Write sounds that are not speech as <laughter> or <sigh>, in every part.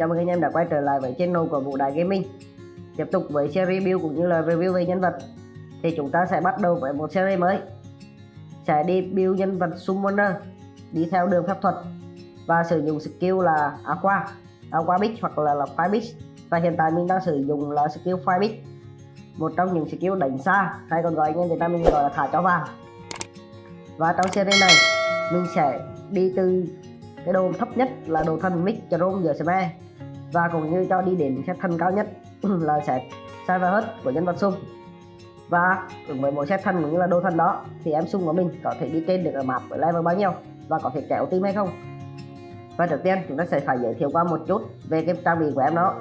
chào mừng anh em đã quay trở lại với channel của Vũ Đại Gaming. Tiếp tục với series review cũng như là review về nhân vật Thì chúng ta sẽ bắt đầu với một series mới. Sẽ đi build nhân vật Summoner Đi theo đường pháp thuật Và sử dụng skill là Aqua Aqua Beach hoặc là, là Fire Beach. Và hiện tại mình đang sử dụng là skill Fire Beach Một trong những skill đánh xa. Hay còn gọi anh em Việt Nam mình gọi là thả cho vàng Và trong series này mình sẽ đi từ cái đồ thấp nhất là đồ thần mix Jerome giờ Sme và cũng như cho đi đến set thân cao nhất <clears throat> là set Cyber của nhân vật sung. Và cùng với mỗi set thân cũng như là đồ thân đó, thì em sung của mình có thể đi trên được ở map với level bao nhiêu và có thể kéo team hay không? Và trước tiên, chúng ta sẽ phải giới thiệu qua một chút về cái trang bị của em đó.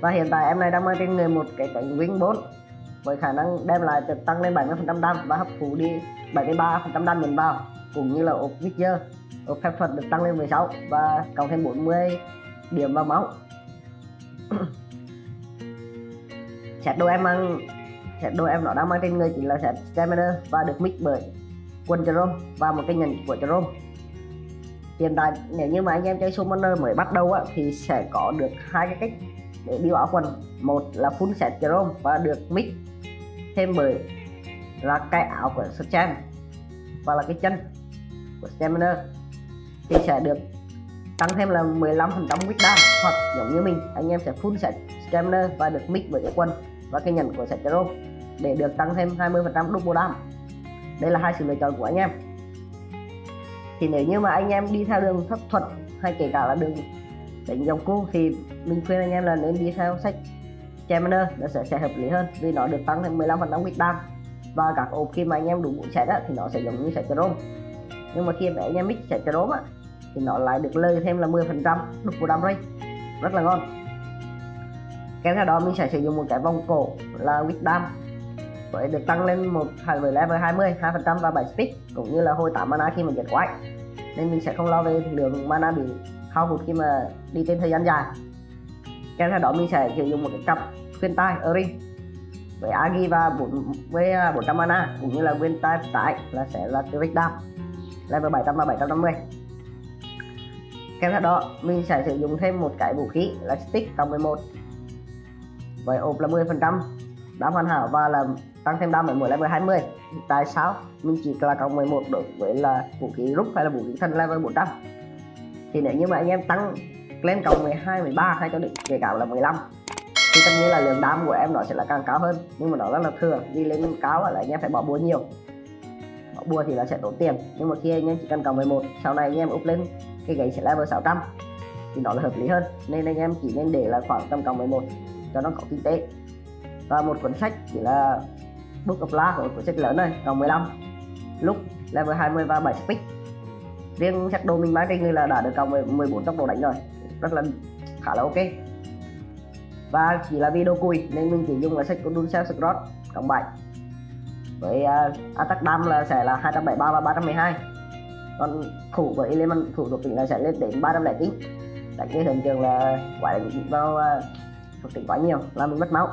Và hiện tại em này đang mang trên người một cái cánh wing 4 với khả năng đem lại tăng lên 70% đam và hấp thụ đi 73% đam mình vào, cũng như là ốp Victor ốp phép thuật được tăng lên 16 và cộng thêm 40 điểm vào máu. <coughs> Set đồ em mang set đồ em nó đang mang trên người chính là set stamina và được mix bởi quân Jerome và một cái nhận của Jerome. Hiện tại nếu như mà anh em chơi summoner mới bắt đầu á, thì sẽ có được hai cái cách để đi áo quần. Một là full set Jerome và được mix thêm bởi là cái áo của Stem và là cái chân của Stamina thì sẽ được tăng thêm là 15 phần trăm đam. Hoặc giống như mình anh em sẽ full set Stamina và được mix với cái quân và cái nhận của set Zero để được tăng thêm 20 phần trăm double đam. Đây là hai sự lựa chọn của anh em. Thì nếu như mà anh em đi theo đường pháp thuật hay kể cả là đường đánh dòng cu thì mình khuyên anh em là nên đi theo sách Stamina nó sẽ, sẽ hợp lý hơn vì nó được tăng thêm 15 phần trăm đam. Và các ốp khi mà anh em đủ bộ set thì nó sẽ giống như set Jerome nhưng mà khi mà anh em mix set Jerome á thì nó lại được lời thêm là 10 phần trăm. Của đam rate rất là ngon. Kèm theo đó, mình sẽ sử dụng một cái vòng cổ là Wisdom với được tăng lên một với level 20 2 phần trăm và 7 speed, cũng như là hồi 8 mana khi mà giết quái. Nên mình sẽ không lo về lượng mana bị hao hụt khi mà đi trên thời gian dài. Kèm theo đó, mình sẽ sử dụng một cái cặp khuyên tai Erin với Agi và 4 với à, 400 mana, cũng như là khuyên tai tải là sẽ là Trick Dam level 700 và 750 kèm theo đó, mình sẽ sử dụng thêm một cái vũ khí là stick cộng 11 với ốp là 10 phần trăm, đam hoàn hảo và là tăng thêm đam ở mỗi level 20 tại sao? Mình chỉ là cộng 11 đối với là vũ khí rút hay là vũ khí thân level 400 thì nếu như mà anh em tăng lên cộng 12 13 hay cho định kể cả là 15 thì tất nhiên là lượng đam của em nó sẽ là càng cao hơn. Nhưng mà nó rất là thừa đi lên cao là anh em phải bỏ búa nhiều. Bỏ búa thì là sẽ tốn tiền. Nhưng mà khi anh em chỉ cần cộng 11 sau này anh em up lên cái gậy sẽ level 600 thì đó là hợp lý hơn. Nên anh em chỉ nên để là khoảng tầm cộng 11 cho nó có kinh tế. Và một cuốn sách chỉ là Book of La của cuốn sách lớn này cộng 15 lúc level 20 và 7 speed riêng sách đồ mình bán trên người là đã được cộng 14 tốc độ đánh rồi. Rất là khá là ok. Và chỉ là video cùi nên mình chỉ dùng là sách của Duncel Scrot cộng 7 với uh, attack dam là sẽ là 273 và 312 còn thủ với element thủ thuộc tính là sẽ lên đến 309 đánh cái hiện trường là quả đánh vào à, thuộc tính quá nhiều làm mình mất máu.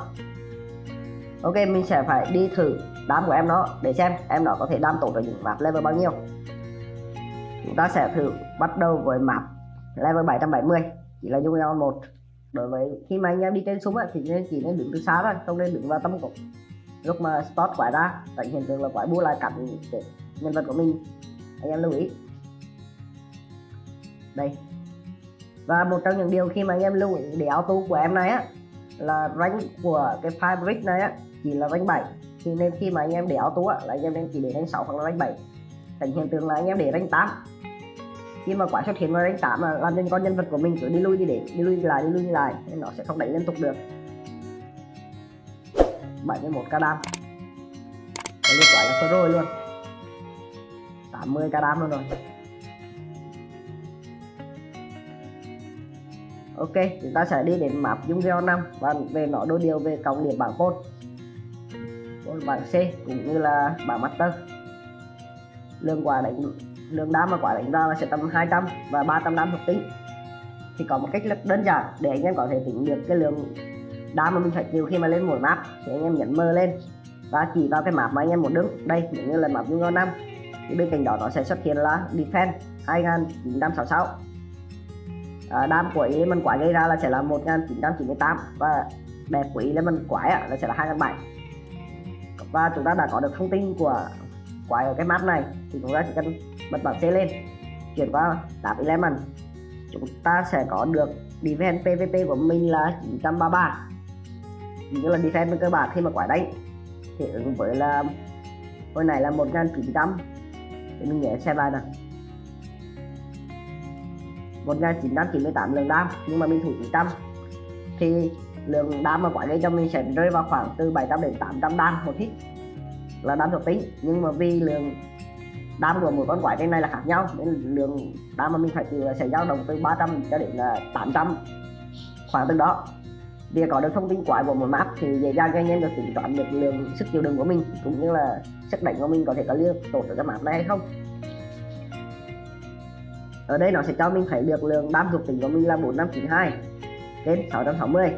Ok, mình sẽ phải đi thử đám của em nó để xem em nó có thể đam tổ ở những map level bao nhiêu. Chúng ta sẽ thử bắt đầu với map level 770 chỉ là Union 1 đối với khi mà anh em đi trên súng thì nên chỉ nên đứng từ xa thôi, không nên đứng vào tâm cục lúc mà spot quái ra, tại hiện tượng là quái bua lại cắn nhân vật của mình anh em lưu ý. Đây. Và một trong những điều khi mà anh em lưu ý, để auto của em này á, là rank của cái fabric này á, chỉ là rank 7 thì nên khi mà anh em để auto á, là anh em nên chỉ để rank 6 hoặc là rank 7 thành hiện tượng là anh em để rank 8 khi mà quả xuất hiện vào rank 8 mà làm nên con nhân vật của mình cứ đi lui đi để, đi lui đi lại, đi lui đi lại nên nó sẽ không đánh liên tục được. 71 k đam. Đây quả là rồi luôn. 80 k đam luôn rồi. Ok, chúng ta sẽ đi đến map dung geo 5 và về nó đôi điều về cộng điểm bảng côn bảng C cũng như là bảng master. Lượng quả đánh, lượng đam mà quả đánh ra là sẽ tầm 200 và 300 đam thuộc tính. Thì có một cách rất đơn giản để anh em có thể tính được cái lượng đam mà mình phải chịu khi mà lên mỗi map. Thì anh em nhấn mơ lên và chỉ vào cái map mà anh em muốn đứng. Đây nếu như là map dung geo 5 bên cạnh đó nó sẽ xuất hiện là defense 2966 à, đam của element quái gây ra là sẽ là 1998 và đẹp của element quái là sẽ là 2007 và chúng ta đã có được thông tin của quái ở cái map này thì chúng ta chỉ cần bật bảng C lên chuyển qua tab element. Chúng ta sẽ có được defense PVP của mình là 933 như là defense cơ bản khi mà quái đánh thì ứng với là hồi này là 1900 thì mình nhớ xem lại nào. 1998 lượng đam, nhưng mà mình thủ 900 thì lượng đam mà quái gây cho mình sẽ rơi vào khoảng từ 700 đến 800 đam một hit. Là đam thuộc tính, nhưng mà vì lượng đam của mỗi con quái trên này là khác nhau, nên lượng đam mà mình phải trừ sẽ dao động từ 300 cho đến 800 khoảng từ đó việc có được thông tin quái của một map thì dễ dàng cho anh em được tính toán được lượng sức chịu đựng của mình, cũng như là sức đánh của mình có thể có liên tốt ở cái map này hay không. Ở đây nó sẽ cho mình thấy được lượng đam thuộc tính của mình là 4592 trên 660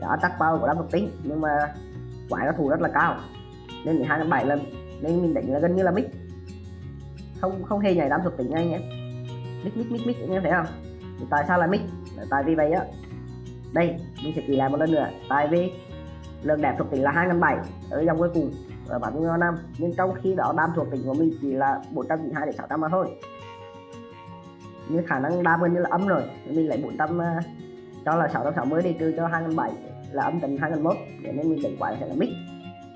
đó tắc bao của đam thuộc tính, nhưng mà quái nó thủ rất là cao. Nên 12 đến 7 lần, nên mình đánh là gần như là mic. Không không hề nhảy đam thuộc tính ngay nhé mic mic mic mic, anh em thấy không? Thì tại sao là mic? Tại vì vậy á đây mình sẽ ký lại một lần nữa. Tại vì lượng đẹp thuộc tính là 2007 ở dòng cuối cùng ở bản nguyên năm. Nhưng trong khi đó đam thuộc tính của mình chỉ là 492 đến 600 mà thôi. Nhưng khả năng đam gần như là âm rồi mình lấy 400 à, cho là 660 đi trừ cho 2007 là âm tính 2001 để nên mình đánh quái sẽ là mix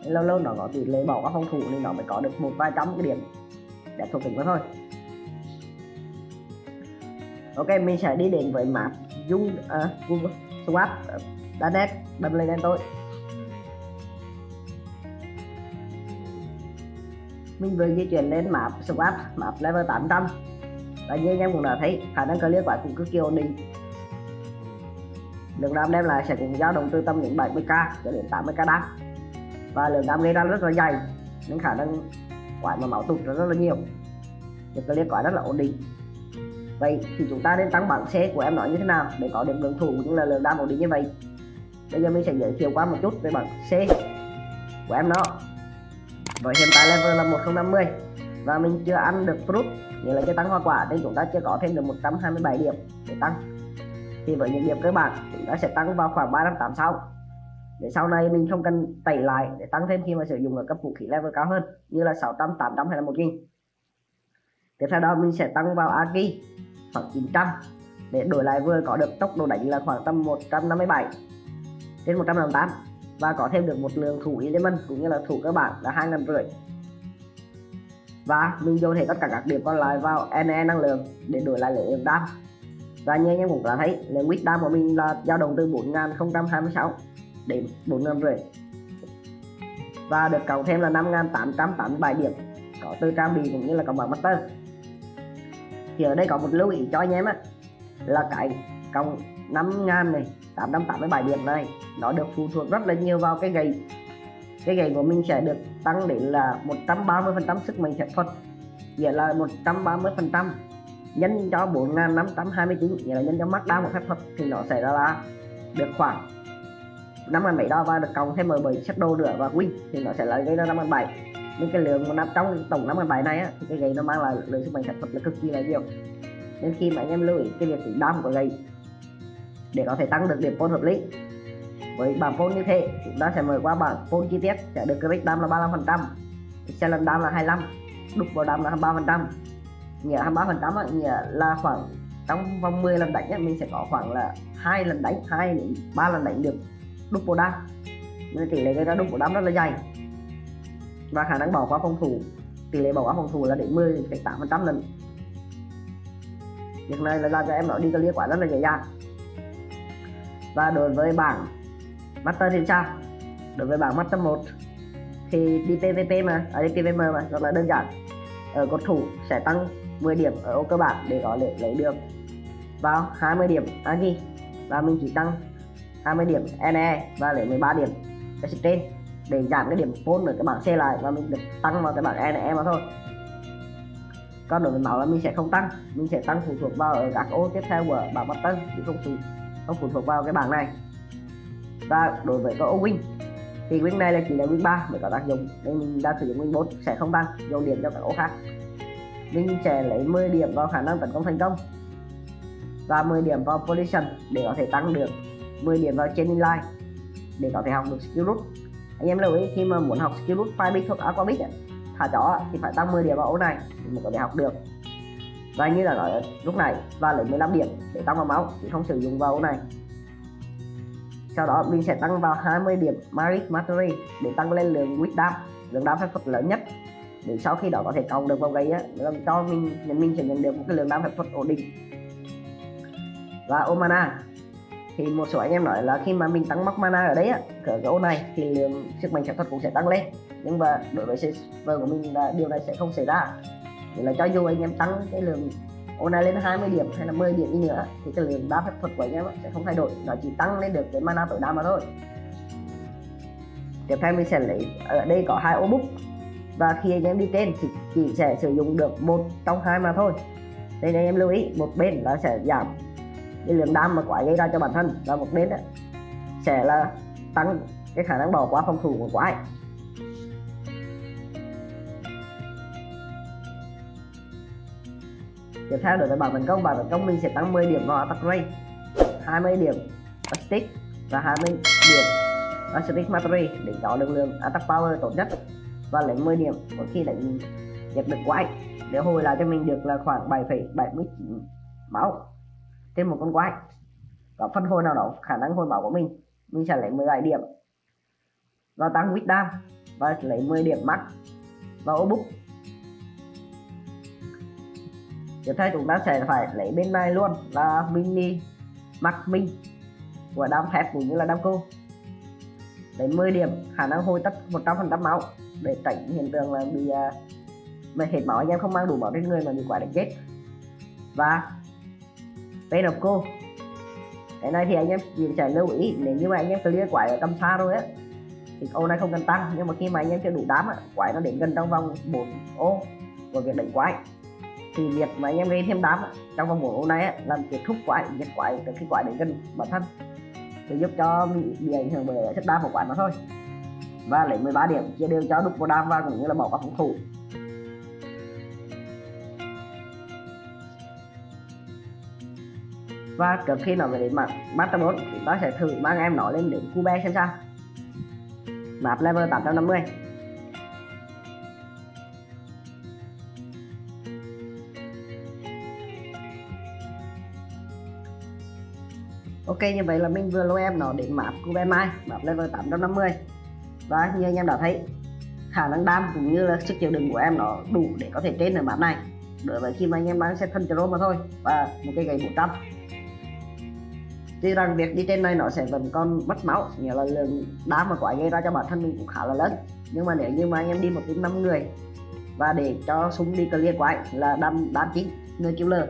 lâu lâu nó có tỷ lệ bỏ các phòng thủ nên nó mới có được một vài trăm cái điểm đẹp thuộc tính mà thôi. Ok mình sẽ đi đến với map dung à, google swap đã nét đâm lên lên tôi mình vừa di chuyển lên map swap map level 800 và như anh em cũng đã thấy khả năng clear quả cũng cực kỳ ổn định. Lượng đam đem lại sẽ cũng dao động từ tầm những 70k cho đến 80k đam. Và lượng đam gây ra rất là dày nên khả năng quả mà máu tụt rất, rất là nhiều. Được clear quả rất là ổn định vậy thì chúng ta nên tăng bảng C của em nói như thế nào để có được lượng thủ cũng là lượng đam ổn định như vậy? Bây giờ mình sẽ giới thiệu qua một chút về bảng C của em nó với hiện tại level là 1050 và mình chưa ăn được fruit nghĩa là chưa tăng hoa quả nên chúng ta chưa có thêm được 127 điểm để tăng. Thì với những điểm cơ bản chúng ta sẽ tăng vào khoảng 386 để sau này mình không cần tẩy lại để tăng thêm khi mà sử dụng ở cấp vũ khí level cao hơn như là 600, 800 hay là 1000 tiếp theo đó mình sẽ tăng vào Aki khoảng 900 để đổi lại vừa có được tốc độ đánh là khoảng tầm 157 trên 158 và có thêm được một lượng thủ element cũng như là thủ cơ bản là hai ngàn rưỡi. Và mình dồn hết tất cả các điểm còn lại vào NE năng lượng để đổi lại lượng đam. Và như anh em cũng đã thấy lượng quýt đam của mình là dao động từ 4026 đến 4 rưỡi. Và được cộng thêm là 5887 điểm, có từ trang bị cũng như là cộng bằng master thì ở đây có một lưu ý cho anh em á, là cái cộng 5.000 này 887 điểm này, nó được phụ thuộc rất là nhiều vào cái gậy. Cái gậy của mình sẽ được tăng đến là 130 phần trăm sức mạnh phép thuật, nghĩa là 130 phần trăm. Nhân cho 4529 nghĩa là nhân cho mắt đa một phép thuật, thì nó sẽ ra là được khoảng 5 bảy đo và được cộng thêm 17 set đồ nữa và win thì nó sẽ là gây ra 5 nên cái lượng năm trong tổng 5 bài này á thì cái gậy nó mang lại lượng sức mạnh phép thuật là cực kỳ là nhiều. Nên khi mà anh em lưu ý cái việc tính đam của gậy để có thể tăng được điểm phôn hợp lý với bảng phôn như thế chúng ta sẽ mở qua bảng phôn chi tiết sẽ được cái đam là 35 phần trăm lần đam là 25 đục vào đam là 23 phần trăm. Nghĩa 23 phần trăm nghĩa là khoảng trong vòng 10 lần đánh ấy, mình sẽ có khoảng là hai lần đánh hai đến ba lần đánh được đúc bộ đam. Nên tỷ lệ gây ra đúc bộ đam rất là dày và khả năng bỏ qua phòng thủ, tỷ lệ bỏ qua phòng thủ là đến 10 8 phần trăm lần. Việc này là làm cho em nó đi clear quả rất là dễ dàng. Và đối với bảng master thì sao đối với bảng master 1 thì đi PVP mà, ở đi PVM mà, rất là đơn giản. Ở cột thủ sẽ tăng 10 điểm ở ô cơ bản để có thể lấy được. Vào 20 điểm Agi và mình chỉ tăng 20 điểm NE và lấy 13 điểm trên để giảm cái điểm phone ở cái bảng C lại và mình được tăng vào cái bảng e này em mà thôi. Còn đối với máu là mình sẽ không tăng, mình sẽ tăng phụ thuộc vào ở các ô tiếp theo của bảng button chứ không phụ không phụ thuộc vào cái bảng này. Và đối với cái ô win, thì win này là chỉ là win 3 mới có tác dụng, nên mình đang sử dụng win 4 sẽ không tăng, dồn điểm cho các ô khác. Mình sẽ lấy 10 điểm vào khả năng tấn công thành công và 10 điểm vào position để có thể tăng được 10 điểm vào trên line để có thể học được skill root anh em lưu ý, khi mà muốn học skill root five bit hoặc aquabit thả chó thì phải tăng 10 điểm vào ô này thì mới có thể học được. Và như là nói lúc này, và lấy 15 điểm để tăng vào máu thì không sử dụng vào ô này. Sau đó, mình sẽ tăng vào 20 điểm magic Mastery để tăng lên lượng quýt đam lượng đam phép thuật lớn nhất. Để sau khi đó có thể cộng được vào gây á cho mình nhận, mình sẽ nhận được một cái lượng đam phép thuật ổn định. Và omana thì một số anh em nói là khi mà mình tăng mắc mana ở đấy á, cỡ cái ô này, thì lượng sức mạnh phép thuật cũng sẽ tăng lên. Nhưng mà đối với server của mình là điều này sẽ không xảy ra. Thì là cho dù anh em tăng cái lượng ô này lên 20 điểm hay là 10 điểm đi nữa, thì cái lượng đá phép thuật của anh em sẽ không thay đổi. Nó chỉ tăng lên được cái mana tối đa mà thôi. Tiếp theo mình sẽ lấy ở đây có hai ô bút. Và khi anh em đi trên thì chỉ sẽ sử dụng được một trong hai mà thôi. Đây anh em lưu ý, một bên là sẽ giảm cái lượng đam mà quái gây ra cho bản thân và một bên sẽ là tăng cái khả năng bỏ qua phòng thủ của quái tiếp theo đối với bảng tấn công bảng tấn công mình sẽ tăng 10 điểm vào attack rate 20 điểm stick và 20 điểm stick mastery để có lực lượng attack power tốt nhất và lấy 10 điểm mỗi khi đánh giật được quái để hồi lại cho mình được là khoảng 7,79 máu thêm một con quái. Có phân hồi nào đó khả năng hồi máu của mình mình sẽ lấy 17 điểm. Và tăng quýt đam và lấy 10 điểm max và ô bút. Tiếp theo chúng ta sẽ phải lấy bên này luôn là mini max minh của đam thép cũng như là đam cô. Lấy 10 điểm khả năng hồi tất 100% máu để tránh hiện tượng là bị uh, mà hết máu anh em không mang đủ máu trên người mà bị quả đánh chết. Và Pain of cô cái này thì anh em chỉ phải lưu ý nếu như mà anh em clear quái ở tầm xa rồi á thì ô này không cần tăng nhưng mà khi mà anh em chưa đủ đám á quái nó đến gần trong vòng 4 ô của việc đánh quái. Thì việc mà anh em gây thêm đám trong vòng 4 ô này á, làm kết thúc quái diệt quái từ khi quái đến gần bản thân thì giúp cho bị, bị ảnh hưởng bởi chất đam của quái nó thôi. Và lấy 13 điểm chia đều cho đục vào đam và cũng như là bỏ qua phòng thủ. Và trước khi nó về đến mặt Master 4 chúng ta sẽ thử mang em nó lên đến Cube xem sao. Map level 850 Ok, như vậy là mình vừa lôi em nó đến map Cube Mai map level 850 và như anh em đã thấy, khả năng đam cũng như là sức chịu đựng của em nó đủ để có thể trên ở map này. Đối với khi mà anh em bán xe thân mà thôi, và một cái gậy 400 tuy rằng việc đi trên này nó sẽ vẫn còn mất máu nghĩa là lượng đá mà quái gây ra cho bản thân mình cũng khá là lớn. Nhưng mà nếu như mà anh em đi một team năm người và để cho súng đi clear quái là đâm đám chín người killer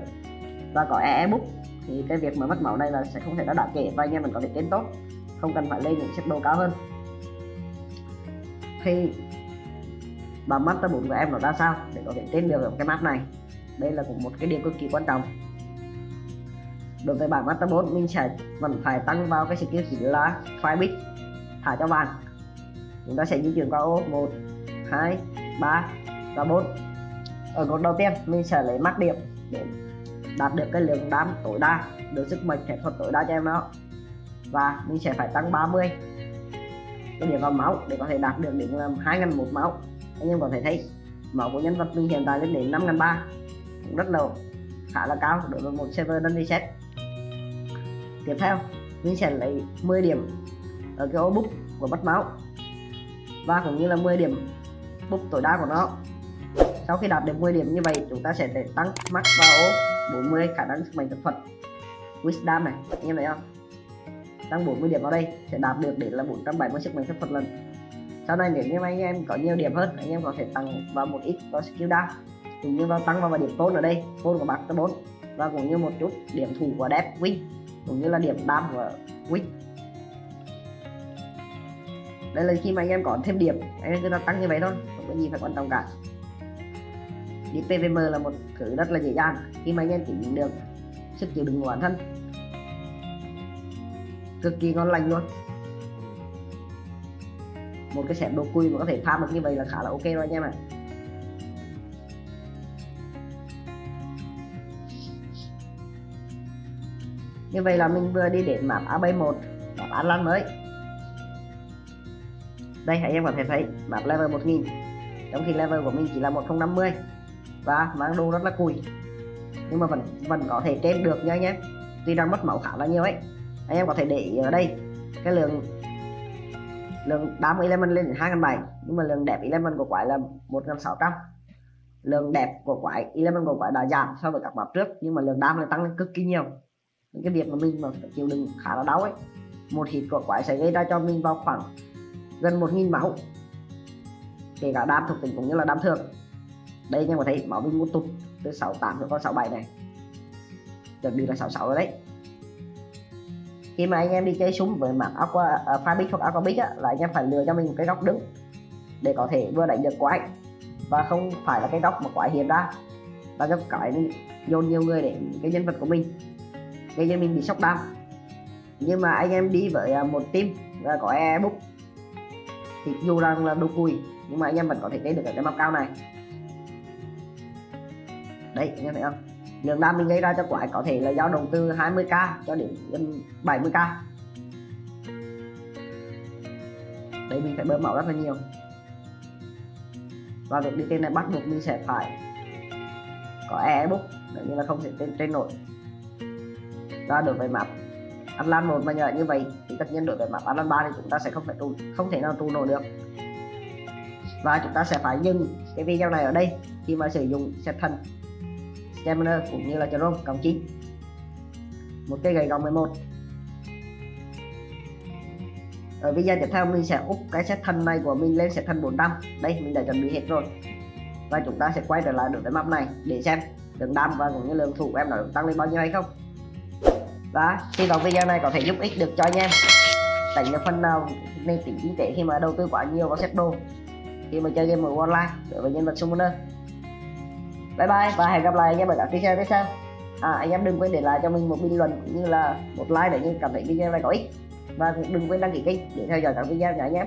và có e, bút thì cái việc mà mất máu này là sẽ không thể nó đáng kể và anh em vẫn có thể tiến tốt. Không cần phải lên những xếp đồ cao hơn. Thì bằng master 4 của em nó ra sao để có thể tên được cái map này? Đây là cũng một cái điều cực kỳ quan trọng đối với bảng master 4 mình sẽ vẫn phải tăng vào cái skill chính là fire thả cho bạn. chúng ta sẽ di chuyển qua ô 1 2 3 và 4 ở cột đầu tiên, mình sẽ lấy mắt điểm để đạt được cái lượng đam tối đa, được sức mạnh thể thuật tối đa cho em nó và mình sẽ phải tăng 30 cái điểm vào máu để có thể đạt được đến là 2.000 một máu. Anh em có thể thấy, máu của nhân vật mình hiện tại lên đến 5.300 cũng rất là khá là cao đối với một server đơn reset tiếp theo. Mình sẽ lấy 10 điểm ở cái ô bút của bắt máu và cũng như là 10 điểm bút tối đa của nó. Sau khi đạt được 10 điểm như vậy, chúng ta sẽ để tăng max vào ô 40 khả năng sức mạnh thực thuật wisdom này, anh em thấy không? Tăng 40 điểm vào đây, sẽ đạt được để là 470 sức mạnh thực thuật lần. Sau này nếu như anh em có nhiều điểm hơn, anh em có thể tăng vào một ít vào skill down cũng như vào tăng vào điểm tôn ở đây tôn của bạc 4 và cũng như một chút điểm thủ của đẹp win cũng như là điểm đam của Wick. Đây là khi mà anh em có thêm điểm, anh em cứ tăng như vậy thôi, không có gì phải quan trọng cả. Đi PVM là một thứ rất là dễ dàng, khi mà anh em tính được sức chịu đựng của bản thân. Cực kỳ ngon lành luôn. Một cái xẻm đồ cùi mà có thể pha được như vậy là khá là ok rồi anh em ạ. à. Như vậy là mình vừa đi đến map AB1 map Atlas mới. Đây, anh em có thể thấy map level 1000 trong khi level của mình chỉ là 1050 và mang đồ rất là cùi. Nhưng mà vẫn vẫn có thể trên được nha anh em. Tuy đang mất máu khá là nhiều ấy. Anh em có thể để ý ở đây, cái lượng lượng đám element lên đến 2.700 nhưng mà lượng đẹp element của quái là 1.600 lượng đẹp của quái element của quái đã giảm so với các map trước, nhưng mà lượng đam lại tăng lên cực kỳ nhiều những cái việc mà mình mà phải chịu đựng khá là đau ấy. Một hít của quái sẽ gây ra cho mình vào khoảng gần 1.000 máu. Kể cả đam thuộc tính cũng như là đam thường đây anh em có thấy máu mình một tụt từ 68 xuống con 67 này. Chuẩn bị là 66 rồi đấy. Khi mà anh em đi chơi súng với mảng aqua uh, fabric hoặc aquabic á là anh em phải lựa cho mình một cái góc đứng để có thể vừa đánh được quái và không phải là cái góc mà quái hiện ra. Và cho cái dồn nhiều người để cái nhân vật của mình gây cho mình bị sốc đam nhưng mà anh em đi với à, một team và có ebook thì dù rằng là đồ cùi nhưng mà anh em vẫn có thể lấy được cái map cao này. Đấy, anh em thấy không? Lượng đam mình gây ra cho quái có thể là dao động từ 20k cho đến 70k đấy, mình phải bơm máu rất là nhiều. Và việc đi tên này bắt buộc mình sẽ phải có e book. Để như là không thể trên trên nổi ta đổi về map Atlan một, mà nhờ như vậy thì tất nhiên đổi về map Atlan 3 thì chúng ta sẽ không phải tu không thể nào tu nổi được. Và chúng ta sẽ phải dừng cái video này ở đây khi mà sử dụng set thần, stamina cũng như là Jerome cộng 9 một cây gậy gọng 11 ở video tiếp theo mình sẽ úp cái set thân này của mình lên set thân 400 đây, mình đã chuẩn bị hết rồi. Và chúng ta sẽ quay trở lại đối với map này để xem lượng đam và cũng như lượng thủ của em nó tăng lên bao nhiêu hay không và hy vọng video này có thể giúp ích được cho anh em. Tránh được phần nào nên tính kinh tế khi mà đầu tư quá nhiều vào set đồ khi mà chơi game ở online, đối với nhân vật summoner. Bye bye và hẹn gặp lại anh em ở các video tiếp theo. À anh em đừng quên để lại cho mình một bình luận cũng như là một like để như cảm thấy video này có ích. Và đừng quên đăng ký kênh để theo dõi các video nhé. anh em